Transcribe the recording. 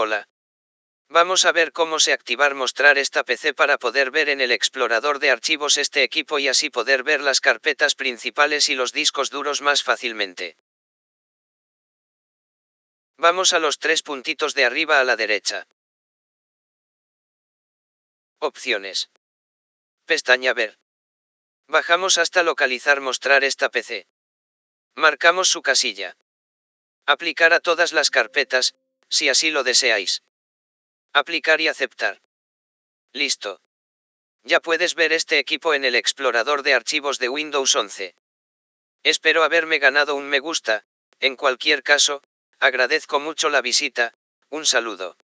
Hola. Vamos a ver cómo se activar mostrar esta PC para poder ver en el explorador de archivos este equipo y así poder ver las carpetas principales y los discos duros más fácilmente. Vamos a los tres puntitos de arriba a la derecha. Opciones. Pestaña Ver. Bajamos hasta localizar mostrar esta PC. Marcamos su casilla. Aplicar a todas las carpetas, si así lo deseáis. Aplicar y aceptar. Listo. Ya puedes ver este equipo en el explorador de archivos de Windows 11. Espero haberme ganado un me gusta, en cualquier caso, agradezco mucho la visita, un saludo.